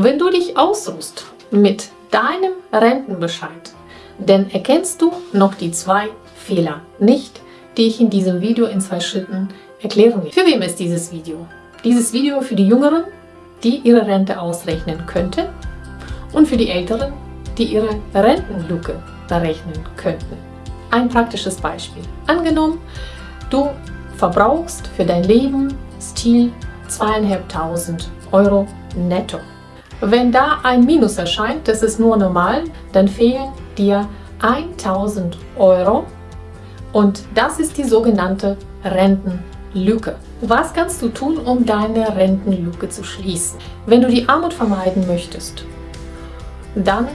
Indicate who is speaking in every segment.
Speaker 1: Wenn du dich ausruhst mit deinem Rentenbescheid, dann erkennst du noch die zwei Fehler nicht, die ich in diesem Video in zwei Schritten erklären will. Für wem ist dieses Video? Dieses Video für die Jüngeren, die ihre Rente ausrechnen könnten und für die Älteren, die ihre Rentenlücke berechnen könnten. Ein praktisches Beispiel. Angenommen, du verbrauchst für dein Leben Stil 2.500 Euro netto. Wenn da ein Minus erscheint, das ist nur normal, dann fehlen dir 1000 Euro und das ist die sogenannte Rentenlücke. Was kannst du tun, um deine Rentenlücke zu schließen? Wenn du die Armut vermeiden möchtest, dann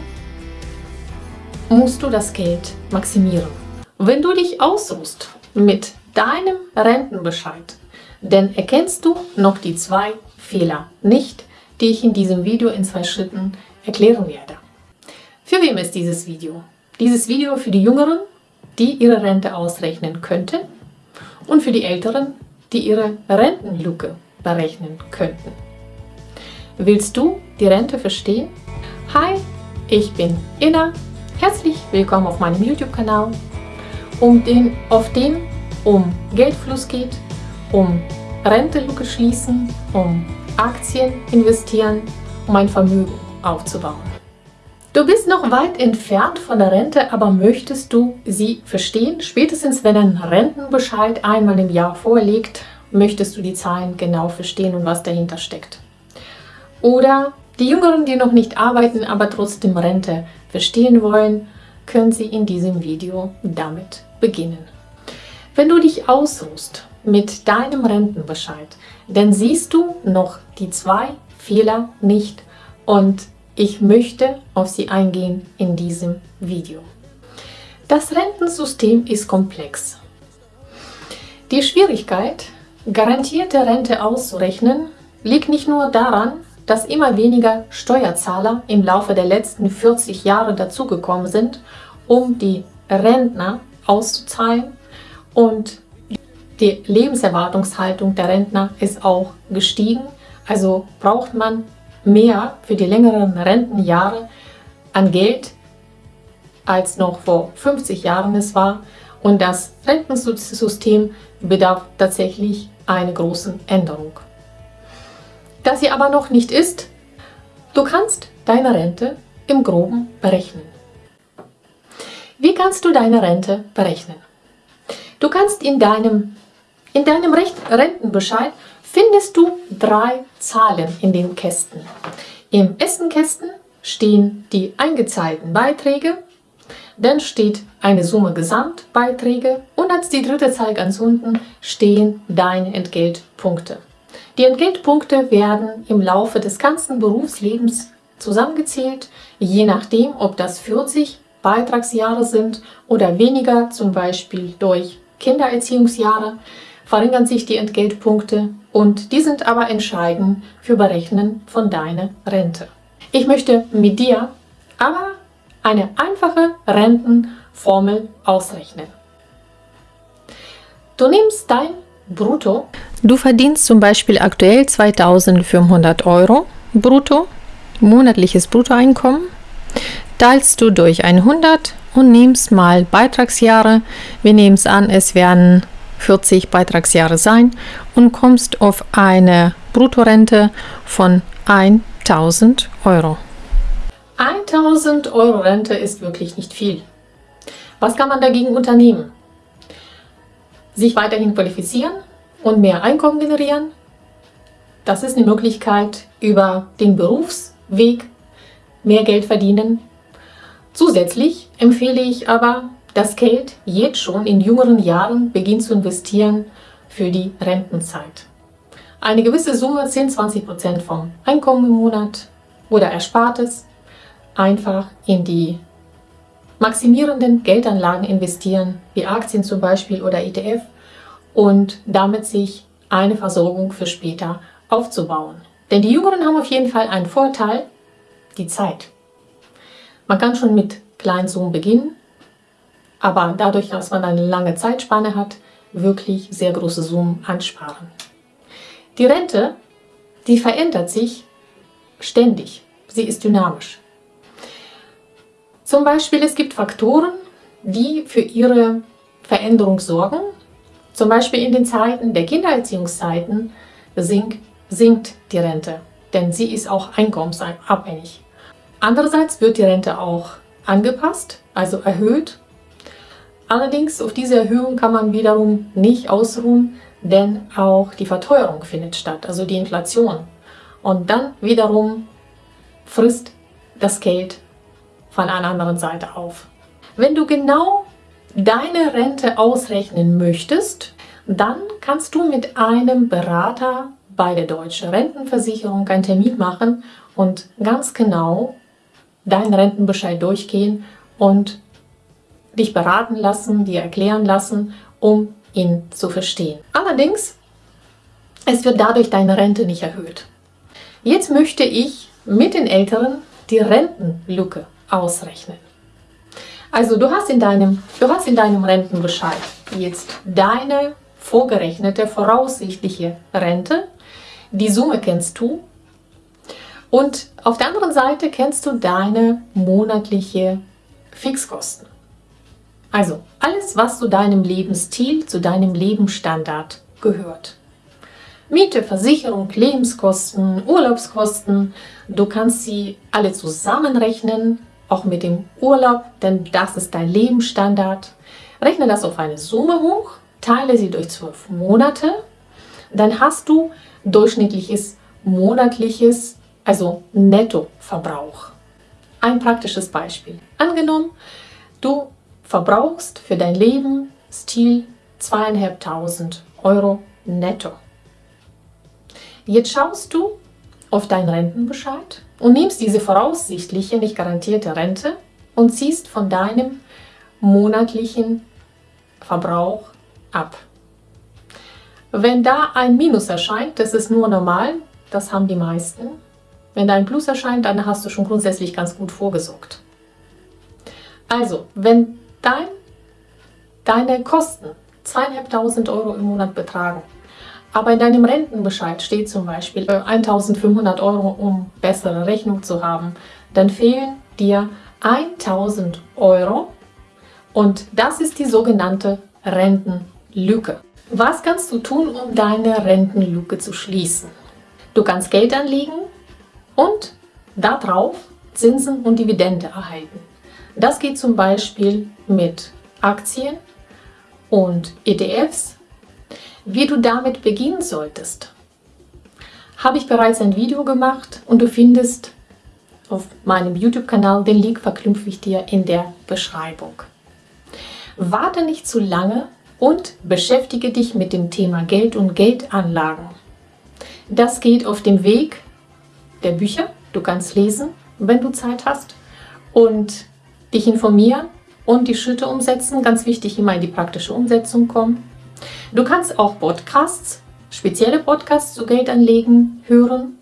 Speaker 1: musst du das Geld maximieren. Wenn du dich ausruhst mit deinem Rentenbescheid, dann erkennst du noch die zwei Fehler nicht, die ich in diesem Video in zwei Schritten erklären werde. Für wem ist dieses Video? Dieses Video für die Jüngeren, die ihre Rente ausrechnen könnten und für die Älteren, die ihre Rentenlücke berechnen könnten. Willst du die Rente verstehen? Hi, ich bin Inna. Herzlich willkommen auf meinem YouTube-Kanal, um den, auf dem um Geldfluss geht, um Rentenlücke schließen, um Aktien investieren, um ein Vermögen aufzubauen. Du bist noch weit entfernt von der Rente, aber möchtest du sie verstehen? Spätestens wenn ein Rentenbescheid einmal im Jahr vorliegt, möchtest du die Zahlen genau verstehen und was dahinter steckt. Oder die Jüngeren, die noch nicht arbeiten, aber trotzdem Rente verstehen wollen, können sie in diesem Video damit beginnen. Wenn du dich ausruhst mit deinem Rentenbescheid, dann siehst du noch die zwei Fehler nicht und ich möchte auf sie eingehen in diesem Video. Das Rentensystem ist komplex. Die Schwierigkeit, garantierte Rente auszurechnen, liegt nicht nur daran, dass immer weniger Steuerzahler im Laufe der letzten 40 Jahre dazugekommen sind, um die Rentner auszuzahlen und die Lebenserwartungshaltung der Rentner ist auch gestiegen. Also braucht man mehr für die längeren Rentenjahre an Geld, als noch vor 50 Jahren es war. Und das Rentensystem bedarf tatsächlich einer großen Änderung. Da sie aber noch nicht ist, du kannst deine Rente im Groben berechnen. Wie kannst du deine Rente berechnen? Du kannst in deinem, in deinem Rentenbescheid findest du drei Zahlen in den Kästen. Im ersten Kästen stehen die eingezahlten Beiträge, dann steht eine Summe Gesamtbeiträge und als die dritte Zahl ganz unten stehen deine Entgeltpunkte. Die Entgeltpunkte werden im Laufe des ganzen Berufslebens zusammengezählt, je nachdem, ob das 40 Beitragsjahre sind oder weniger, zum Beispiel durch Kindererziehungsjahre, verringern sich die Entgeltpunkte und die sind aber entscheidend für Berechnen von deiner Rente. Ich möchte mit dir aber eine einfache Rentenformel ausrechnen. Du nimmst dein Brutto.
Speaker 2: Du verdienst zum Beispiel aktuell 2500 Euro brutto, monatliches Bruttoeinkommen, teilst du durch 100 und nimmst mal Beitragsjahre. Wir nehmen es an, es werden 40 Beitragsjahre sein und kommst auf eine Bruttorente von 1000 Euro.
Speaker 1: 1000 Euro Rente ist wirklich nicht viel. Was kann man dagegen unternehmen? Sich weiterhin qualifizieren und mehr Einkommen generieren? Das ist eine Möglichkeit, über den Berufsweg mehr Geld verdienen. Zusätzlich empfehle ich aber, das Geld jetzt schon in jüngeren Jahren beginnt zu investieren für die Rentenzeit. Eine gewisse Summe, 10-20% vom Einkommen im Monat oder Erspartes, einfach in die maximierenden Geldanlagen investieren, wie Aktien zum Beispiel oder ETF und damit sich eine Versorgung für später aufzubauen. Denn die Jüngeren haben auf jeden Fall einen Vorteil, die Zeit. Man kann schon mit kleinen Summen beginnen aber dadurch, dass man eine lange Zeitspanne hat, wirklich sehr große Summen ansparen. Die Rente, die verändert sich ständig. sie ist dynamisch. Zum Beispiel, es gibt Faktoren, die für ihre Veränderung sorgen. Zum Beispiel in den Zeiten der Kindererziehungszeiten sinkt, sinkt die Rente, denn sie ist auch einkommensabhängig. Andererseits wird die Rente auch angepasst, also erhöht. Allerdings auf diese Erhöhung kann man wiederum nicht ausruhen, denn auch die Verteuerung findet statt, also die Inflation. Und dann wiederum frisst das Geld von einer anderen Seite auf. Wenn du genau deine Rente ausrechnen möchtest, dann kannst du mit einem Berater bei der Deutschen Rentenversicherung einen Termin machen und ganz genau deinen Rentenbescheid durchgehen und dich beraten lassen, dir erklären lassen, um ihn zu verstehen. Allerdings, es wird dadurch deine Rente nicht erhöht. Jetzt möchte ich mit den Älteren die Rentenlücke ausrechnen. Also du hast in deinem, du hast in deinem Rentenbescheid jetzt deine vorgerechnete voraussichtliche Rente. Die Summe kennst du. Und auf der anderen Seite kennst du deine monatliche Fixkosten. Also alles, was zu deinem Lebensstil, zu deinem Lebensstandard gehört. Miete, Versicherung, Lebenskosten, Urlaubskosten, du kannst sie alle zusammenrechnen, auch mit dem Urlaub, denn das ist dein Lebensstandard. Rechne das auf eine Summe hoch, teile sie durch zwölf Monate, dann hast du durchschnittliches monatliches, also Nettoverbrauch. Ein praktisches Beispiel. Angenommen, du verbrauchst für dein Lebensstil zweieinhalbtausend Euro netto. Jetzt schaust du auf deinen Rentenbescheid und nimmst diese voraussichtliche, nicht garantierte Rente und ziehst von deinem monatlichen Verbrauch ab. Wenn da ein Minus erscheint, das ist nur normal, das haben die meisten. Wenn da ein Plus erscheint, dann hast du schon grundsätzlich ganz gut vorgesorgt. Also, wenn dein, deine Kosten 2.500 Euro im Monat betragen, aber in deinem Rentenbescheid steht zum Beispiel 1.500 äh, Euro, um bessere Rechnung zu haben, dann fehlen dir 1.000 Euro und das ist die sogenannte Rentenlücke. Was kannst du tun, um deine Rentenlücke zu schließen? Du kannst Geld anlegen und darauf Zinsen und Dividende erhalten. Das geht zum Beispiel mit Aktien und ETFs. Wie du damit beginnen solltest, habe ich bereits ein Video gemacht und du findest auf meinem YouTube-Kanal, den Link verknüpfe ich dir in der Beschreibung. Warte nicht zu lange und beschäftige dich mit dem Thema Geld und Geldanlagen. Das geht auf dem Weg der Bücher. Du kannst lesen, wenn du Zeit hast und dich informieren und die Schritte umsetzen. Ganz wichtig, immer in die praktische Umsetzung kommen. Du kannst auch Podcasts, spezielle Podcasts zu Geldanlegen hören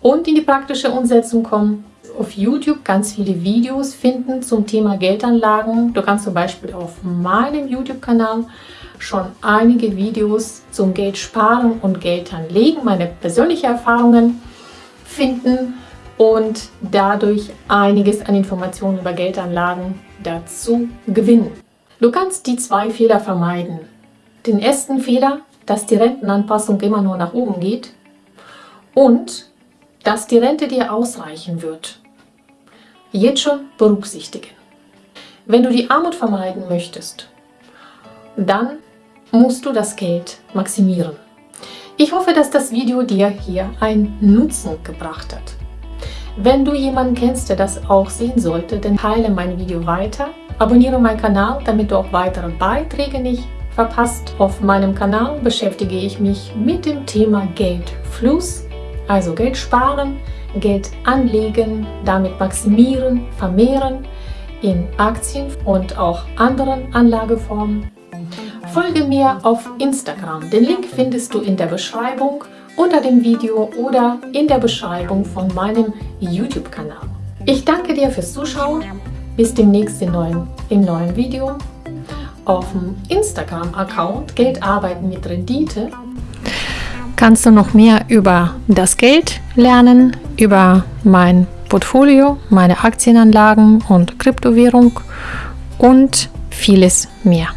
Speaker 1: und in die praktische Umsetzung kommen. Auf YouTube ganz viele Videos finden zum Thema Geldanlagen. Du kannst zum Beispiel auf meinem YouTube-Kanal schon einige Videos zum Geld sparen und Geld anlegen, meine persönlichen Erfahrungen finden und dadurch einiges an Informationen über Geldanlagen dazu gewinnen. Du kannst die zwei Fehler vermeiden. Den ersten Fehler, dass die Rentenanpassung immer nur nach oben geht und dass die Rente dir ausreichen wird. Jetzt schon berücksichtigen. Wenn du die Armut vermeiden möchtest, dann musst du das Geld maximieren. Ich hoffe, dass das Video dir hier einen Nutzen gebracht hat. Wenn du jemanden kennst, der das auch sehen sollte, dann teile mein Video weiter, abonniere meinen Kanal, damit du auch weitere Beiträge nicht verpasst. Auf meinem Kanal beschäftige ich mich mit dem Thema Geldfluss, also Geld sparen, Geld anlegen, damit maximieren, vermehren in Aktien und auch anderen Anlageformen. Folge mir auf Instagram. Den Link findest du in der Beschreibung unter dem Video oder in der Beschreibung von meinem YouTube-Kanal. Ich danke dir fürs Zuschauen. Bis demnächst im neuen, im neuen Video. Auf dem Instagram-Account Geld arbeiten mit Rendite
Speaker 2: kannst du noch mehr über das Geld lernen, über mein Portfolio, meine Aktienanlagen und Kryptowährung und vieles mehr.